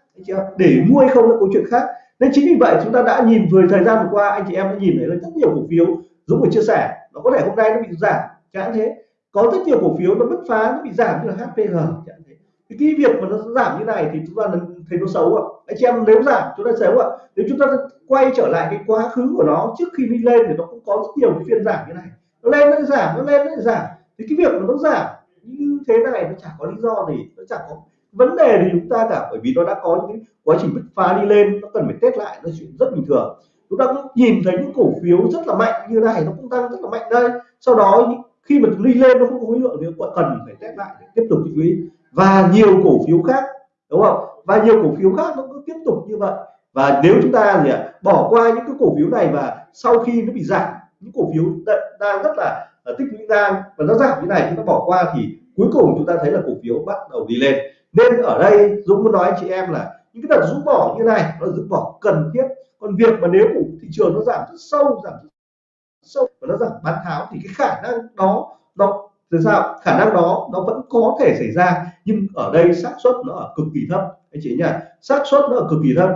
S1: để mua hay không là câu chuyện khác nên chính vì vậy chúng ta đã nhìn vừa thời gian vừa qua, anh chị em đã nhìn thấy là rất nhiều cổ phiếu Dũng vừa chia sẻ. Nó có thể hôm nay nó bị giảm chẳng thế. Có rất nhiều cổ phiếu nó bứt phá, nó bị giảm như là HPG chẳng thế. Thì cái việc mà nó giảm như này thì chúng ta thấy nó xấu ạ. Anh chị em nếu giảm, chúng ta xấu ạ. Nếu chúng ta quay trở lại cái quá khứ của nó, trước khi đi lên thì nó cũng có rất nhiều cái phiên giảm như này. Nó lên nó giảm, nó lên nó giảm. Thì cái việc mà nó giảm như thế này nó chẳng có lý do gì, nó chẳng có vấn đề thì chúng ta cả bởi vì nó đã có những quá trình bứt phá đi lên nó cần phải test lại nó chuyện rất bình thường. Chúng ta cũng nhìn thấy những cổ phiếu rất là mạnh như này nó cũng tăng rất là mạnh đây. Sau đó khi mà đi lên nó không có khối lượng thì cần phải test lại để tiếp tục tích lũy. Và nhiều cổ phiếu khác đúng không? Và nhiều cổ phiếu khác nó cứ tiếp tục như vậy. Và nếu chúng ta gì ạ bỏ qua những cái cổ phiếu này và sau khi nó bị giảm những cổ phiếu đang rất là, là tích lũy đang và nó giảm như này chúng ta bỏ qua thì cuối cùng chúng ta thấy là cổ phiếu bắt đầu đi lên nên ở đây Dũng muốn nói anh chị em là những cái đợt rũ bỏ như này, nó rũ bỏ cần thiết. Còn việc mà nếu của thị trường nó giảm rất sâu, giảm rất sâu và nó giảm bán tháo thì cái khả năng đó, nó từ sao? Khả năng đó, nó vẫn có thể xảy ra. Nhưng ở đây xác suất nó ở cực kỳ thấp. Anh chị nhá, xác suất nó ở cực kỳ thấp.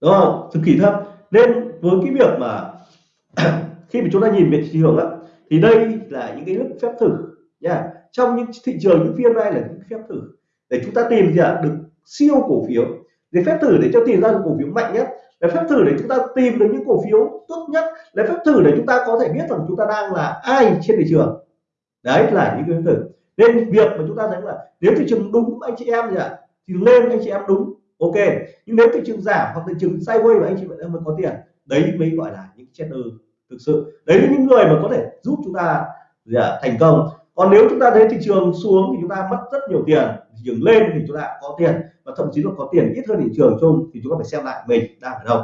S1: Đúng không? Cực kỳ thấp. Nên với cái việc mà khi mà chúng ta nhìn về thị trường á, thì đây là những cái lúc phép thử nha trong những thị trường những phiên này là những phép thử. Để chúng ta tìm gì ạ được siêu cổ phiếu. Để phép thử để cho tìm ra được cổ phiếu mạnh nhất. Để phép thử để chúng ta tìm được những cổ phiếu tốt nhất. Để phép thử để chúng ta có thể biết rằng chúng ta đang là ai trên thị trường. Đấy là những cái phép thử. Nên việc mà chúng ta thấy là nếu thị trường đúng anh chị em gì ạ thì lên anh chị em đúng ok. Nhưng nếu thị trường giảm hoặc thị trường sideways mà anh chị em mới có tiền đấy mới gọi là những trader thực sự. Đấy là những người mà có thể giúp chúng ta gì à, thành công còn nếu chúng ta thấy thị trường xuống thì chúng ta mất rất nhiều tiền thị trường lên thì chúng ta có tiền và thậm chí là có tiền ít hơn thị trường chung thì chúng ta phải xem lại mình đang ở đâu.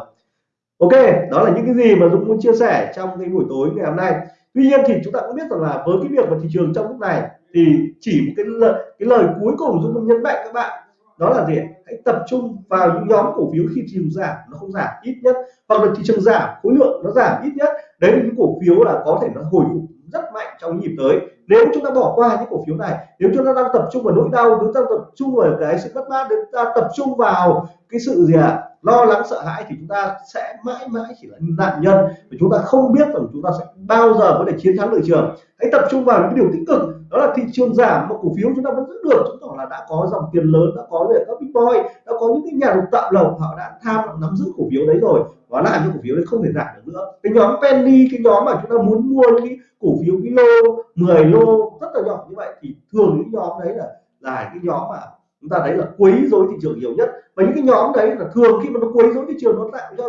S1: Ok đó là những cái gì mà Dũng muốn chia sẻ trong cái buổi tối ngày hôm nay. Tuy nhiên thì chúng ta cũng biết rằng là với cái việc mà thị trường trong lúc này thì chỉ một cái lời, cái lời cuối cùng Dũng muốn nhấn mạnh các bạn đó là gì hãy tập trung vào những nhóm cổ phiếu khi thị trường giảm nó không giảm ít nhất hoặc là thị trường giảm khối lượng nó giảm ít nhất. Đấy là những cổ phiếu là có thể nó hồi phục rất mạnh trong nhịp tới nếu chúng ta bỏ qua những cổ phiếu này, nếu chúng ta đang tập trung vào nỗi đau, chúng ta tập trung vào cái sự mất mát, chúng ta tập trung vào cái sự gì ạ à? Lo lắng, sợ hãi thì chúng ta sẽ mãi mãi chỉ là nạn nhân và chúng ta không biết rằng chúng ta sẽ bao giờ có thể chiến thắng thị trường hãy tập trung vào những điều tích cực, đó là thị trường giảm mà cổ phiếu chúng ta vẫn giữ được. Chứng tỏ là đã có dòng tiền lớn, đã có về các big boy, đã có những cái nhà đầu tạo lộc họ đã tham nắm giữ cổ phiếu đấy rồi. Và làm cho cổ phiếu đấy không thể giảm được nữa. Cái nhóm penny, cái nhóm mà chúng ta muốn mua những cái cổ phiếu cái lô 10 lô, rất là nhỏ như vậy, thì thường những nhóm đấy là là cái nhóm mà chúng ta thấy là quấy rối thị trường nhiều nhất. Và những cái nhóm đấy là thường khi mà nó quấy rối thị trường nó tạo ra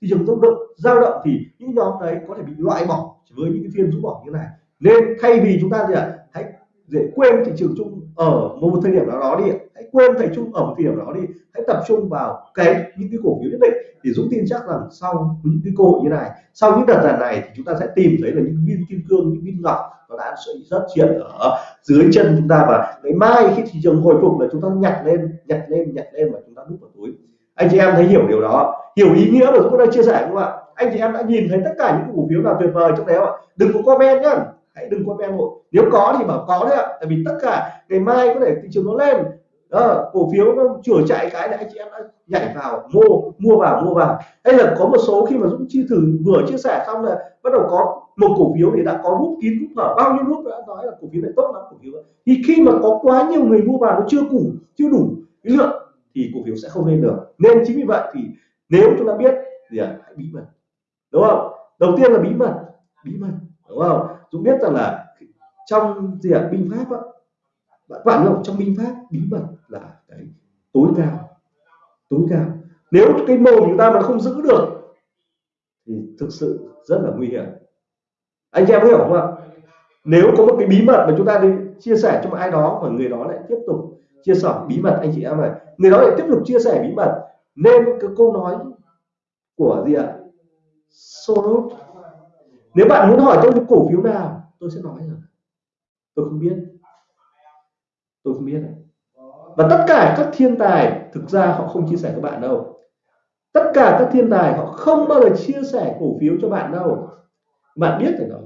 S1: thị trường rung động dao động thì những nhóm đấy có thể bị loại bỏ với những cái phiên rút bỏ như này. Nên thay vì chúng ta gì ạ à, dễ quên thị trường chung ở một thời điểm nào đó đi hãy quên thầy chung ở một thời điểm nào đó đi. Hãy tập trung vào cái, những cái cổ phiếu nhất định thì dũng tin chắc rằng sau những cái cơ hội như này, sau những đợt giàn này thì chúng ta sẽ tìm thấy là những viên kim cương, những viên ngọc nó đã xuất hiện ở dưới chân chúng ta. Và ngày mai khi thị trường hồi phục là chúng ta nhặt lên nhặt lên nhặt lên và chúng ta đút vào túi. Anh chị em thấy hiểu điều đó hiểu ý nghĩa mà chúng ta chia sẻ không ạ? Anh chị em đã nhìn thấy tất cả những cổ phiếu nào tuyệt vời trong đấy không ạ? Đừng có comment nhá hãy đừng comment một nếu có thì bảo có đấy ạ. Tại vì tất cả ngày mai có thể thị trường nó lên. Đó, cổ phiếu nó chửa chạy cái là anh chị em đã nhảy vào mua mua vào mua vào. Hay là có một số khi mà dũng chi thử vừa chia sẻ xong là bắt đầu có một cổ phiếu thì đã có rút kín rút mở bao nhiêu lúc đã nói là cổ phiếu này tốt lắm cổ phiếu thì khi mà có quá nhiều người mua vào nó chưa đủ chưa đủ cái lượng thì cổ phiếu sẽ không lên được. Nên chính vì vậy thì nếu chúng ta biết thì à, hãy bí mật. Đúng không? Đầu tiên là bí mật bí mật đúng không? Chúng biết rằng là trong gì ạ? Binh pháp á. Bạn bạn biết trong binh pháp, bí mật là cái tối cao. Tối cao. Nếu cái mồm chúng ta mà không giữ được, thì thực sự rất là nguy hiểm. Anh em hiểu không ạ? Nếu có một cái bí mật mà chúng ta đi chia sẻ cho một ai đó và người đó lại tiếp tục chia sẻ bí mật, anh chị em này người đó lại tiếp tục chia sẻ bí mật, nên cái câu nói của gì ạ? Soros nếu bạn muốn hỏi tôi những cổ phiếu nào, tôi sẽ nói rằng tôi không biết. Tôi không biết và tất cả các thiên tài, thực ra họ không chia sẻ với bạn đâu. Tất cả các thiên tài họ không bao giờ chia sẻ cổ phiếu cho bạn đâu. Bạn biết rồi đó.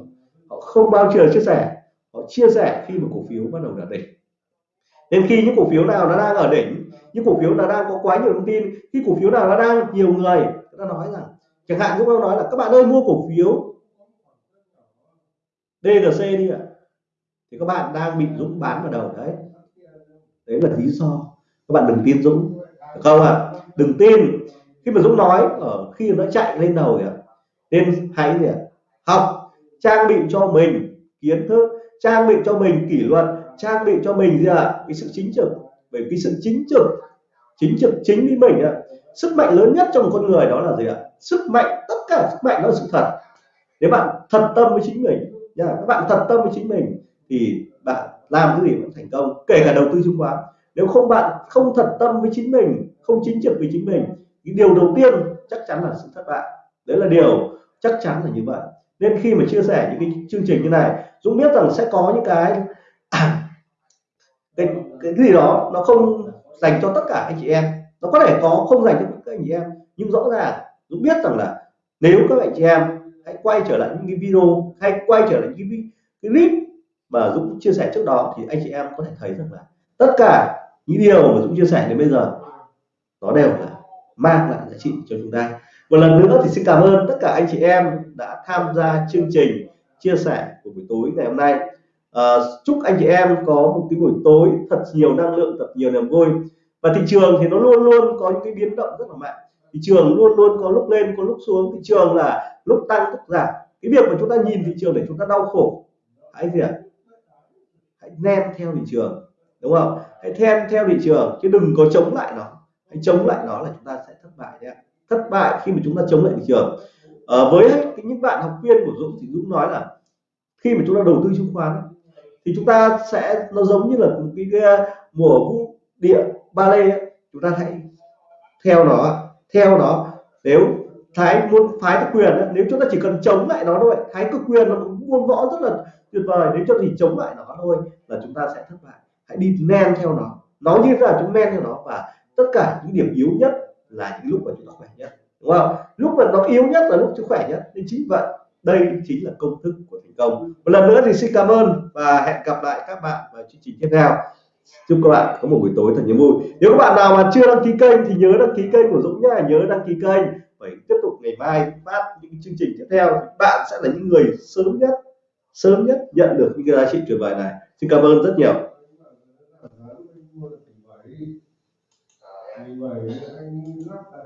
S1: Họ không bao giờ chia sẻ. Họ chia sẻ khi mà cổ phiếu bắt đầu đạt đỉnh. Nên khi những cổ phiếu nào nó đang ở đỉnh, những cổ phiếu nào đang có quá nhiều thông tin, khi cổ phiếu nào nó đang nhiều người người ta nói rằng, chẳng hạn chúng tôi nói là, các bạn ơi, mua cổ phiếu Drc đi ạ. Thì các bạn đang bị Dũng bán vào đầu đấy. Đấy là lý do các bạn đừng tin Dũng. Được không ạ? À? đừng tin. Khi mà Dũng nói, ở khi nó chạy lên đầu kìa, nên hãy gì ạ? Học, trang bị cho mình kiến thức, trang bị cho mình kỷ luật, trang bị cho mình gì ạ? Cái sự chính trực. Bởi vì sự chính trực chính trực chính với mình ạ. Sức mạnh lớn nhất trong con người đó là gì ạ? Sức mạnh, tất cả sức mạnh đó là sự thật. Nếu bạn thật tâm với chính mình nha các bạn thật tâm với chính mình thì bạn làm cái gì cũng thành công kể cả đầu tư chứng khoán. Nếu không bạn không thật tâm với chính mình không chính trực với chính mình thì điều đầu tiên chắc chắn là sự thất bại. Đấy là điều chắc chắn là như vậy. Nên khi mà chia sẻ những cái chương trình như này Dũng biết rằng sẽ có những cái cái, cái gì đó nó không dành cho tất cả anh chị em. Nó có thể có không dành cho các anh chị em nhưng rõ ràng Dũng biết rằng là nếu các anh chị em hãy quay trở lại những cái video hay quay trở lại những cái, cái clip mà Dũng chia sẻ trước đó thì anh chị em có thể thấy rằng là tất cả những điều mà Dũng chia sẻ đến bây giờ nó đều là mang lại giá trị cho chúng ta. Một lần nữa thì xin cảm ơn tất cả anh chị em đã tham gia chương trình chia sẻ của buổi tối ngày hôm nay. À, chúc anh chị em có một cái buổi tối thật nhiều năng lượng thật nhiều niềm vui. Và thị trường thì nó luôn luôn có những cái biến động rất là mạnh thị trường luôn luôn có lúc lên có lúc xuống. Thị trường là lúc tăng lúc giảm. Cái việc mà chúng ta nhìn thị trường để chúng ta đau khổ hãy gì ạ? Hãy nem theo thị trường đúng không? Hãy thêm theo thị trường chứ đừng có chống lại nó. Hãy chống lại nó là chúng ta sẽ thất bại nhé thất bại khi mà chúng ta chống lại thị trường. À, với những bạn học viên của Dũng thì Dũng nói là khi mà chúng ta đầu tư chứng khoán thì chúng ta sẽ nó giống như là một cái, mùa vũ địa ba lê chúng ta hãy theo nó theo nó nếu thái muốn phái cái quyền nếu chúng ta chỉ cần chống lại nó thôi, thái cực quyền nó cũng buôn võ rất là tuyệt vời, nếu cho thì chống lại nó thôi là chúng ta sẽ thất bại. Hãy đi men theo nó nó như thế là chúng men theo nó và tất cả những điểm yếu nhất là những lúc mà chúng ta khỏe nhất, đúng không? Lúc mà nó yếu nhất là lúc chúng khỏe nhất. Nên chính vậy, đây chính là công thức của thành công. Một lần nữa thì xin cảm ơn và hẹn gặp lại các bạn vào chương trình tiếp theo chúc các bạn có một buổi tối thật nhiều vui. Nếu các bạn nào mà chưa đăng ký kênh thì nhớ đăng ký kênh của Dũng nhá, nhớ đăng ký kênh. Phải tiếp tục ngày mai phát những chương trình tiếp theo bạn sẽ là những người sớm nhất sớm nhất nhận được những cái giá trị tuyệt vời này. Xin cảm ơn rất nhiều. Vậy anh lắp đặt